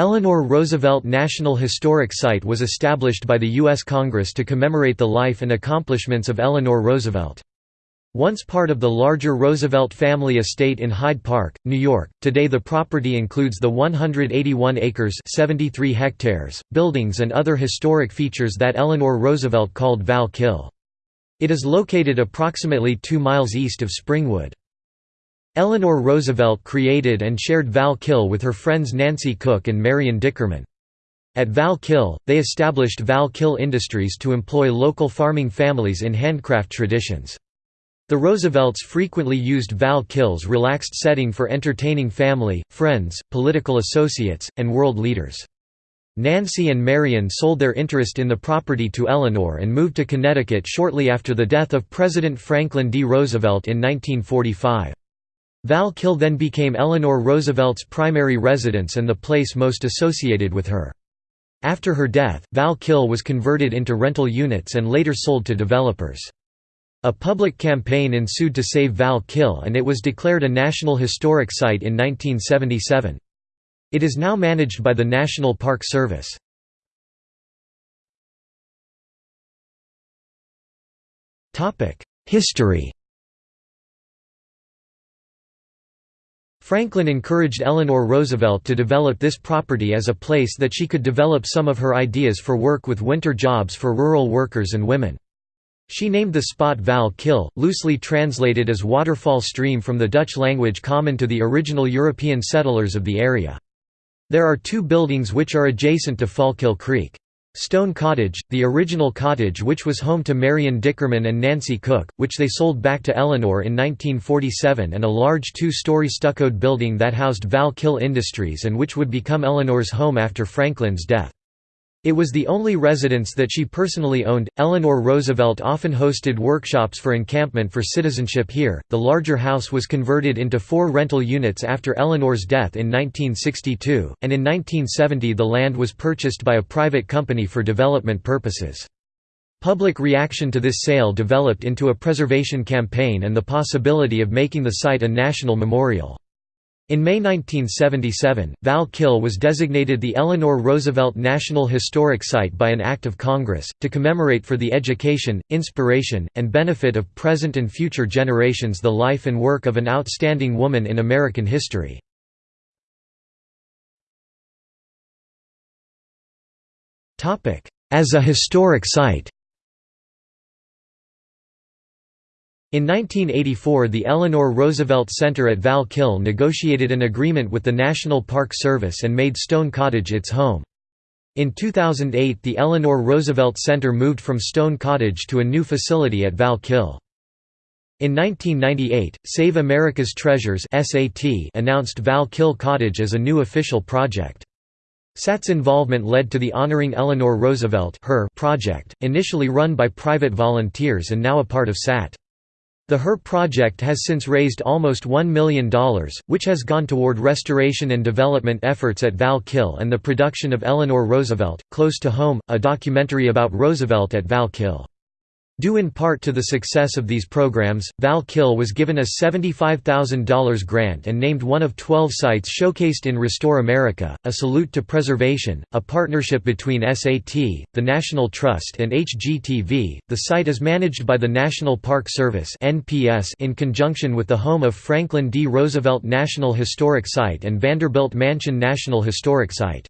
Eleanor Roosevelt National Historic Site was established by the U.S. Congress to commemorate the life and accomplishments of Eleanor Roosevelt. Once part of the larger Roosevelt family estate in Hyde Park, New York, today the property includes the 181 acres 73 hectares, buildings and other historic features that Eleanor Roosevelt called Val Kill. It is located approximately 2 miles east of Springwood. Eleanor Roosevelt created and shared Val Kill with her friends Nancy Cook and Marion Dickerman. At Val Kill, they established Val Kill Industries to employ local farming families in handcraft traditions. The Roosevelts frequently used Val Kill's relaxed setting for entertaining family, friends, political associates, and world leaders. Nancy and Marion sold their interest in the property to Eleanor and moved to Connecticut shortly after the death of President Franklin D. Roosevelt in 1945. Val Kill then became Eleanor Roosevelt's primary residence and the place most associated with her. After her death, Val Kill was converted into rental units and later sold to developers. A public campaign ensued to save Val Kill and it was declared a National Historic Site in 1977. It is now managed by the National Park Service. History Franklin encouraged Eleanor Roosevelt to develop this property as a place that she could develop some of her ideas for work with winter jobs for rural workers and women. She named the spot Val Kill, loosely translated as waterfall stream from the Dutch language common to the original European settlers of the area. There are two buildings which are adjacent to Fallkill Creek. Stone Cottage, the original cottage which was home to Marion Dickerman and Nancy Cook, which they sold back to Eleanor in 1947 and a large two-story stuccoed building that housed Val Kill Industries and which would become Eleanor's home after Franklin's death. It was the only residence that she personally owned. Eleanor Roosevelt often hosted workshops for encampment for citizenship here. The larger house was converted into four rental units after Eleanor's death in 1962, and in 1970 the land was purchased by a private company for development purposes. Public reaction to this sale developed into a preservation campaign and the possibility of making the site a national memorial. In May 1977, Val Kill was designated the Eleanor Roosevelt National Historic Site by an Act of Congress, to commemorate for the education, inspiration, and benefit of present and future generations the life and work of an outstanding woman in American history. As a historic site In 1984 the Eleanor Roosevelt Center at Val Kill negotiated an agreement with the National Park Service and made Stone Cottage its home. In 2008 the Eleanor Roosevelt Center moved from Stone Cottage to a new facility at Val Kill. In 1998, Save America's Treasures announced Val Kill Cottage as a new official project. SAT's involvement led to the Honoring Eleanor Roosevelt project, initially run by private volunteers and now a part of SAT. The HER project has since raised almost $1 million, which has gone toward restoration and development efforts at Val Kill and the production of Eleanor Roosevelt, Close to Home, a documentary about Roosevelt at Val Kill. Due in part to the success of these programs, Val Kill was given a $75,000 grant and named one of 12 sites showcased in Restore America, A Salute to Preservation, a partnership between SAT, the National Trust and HGTV. The site is managed by the National Park Service in conjunction with the home of Franklin D. Roosevelt National Historic Site and Vanderbilt Mansion National Historic Site.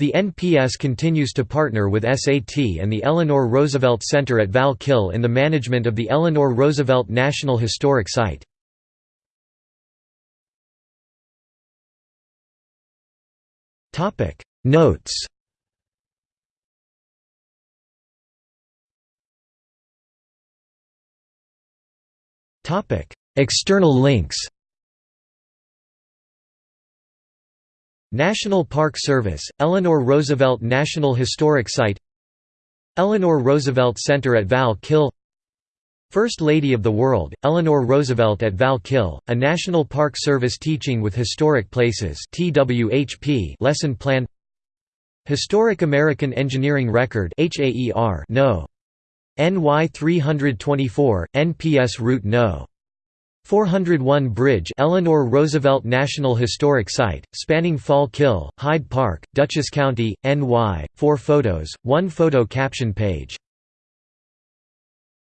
The NPS continues to partner with SAT and the Eleanor Roosevelt Center at Val Kill in the management of the Eleanor Roosevelt National Historic Site. Notes External links National Park Service, Eleanor Roosevelt National Historic Site Eleanor Roosevelt Center at Val Kill First Lady of the World, Eleanor Roosevelt at Val Kill, a National Park Service Teaching with Historic Places lesson plan Historic American Engineering Record No. NY 324, NPS Route No. 401 Bridge Eleanor Roosevelt National Historic Site, spanning Fall Kill, Hyde Park, Dutchess County, NY, 4 photos, 1 photo caption page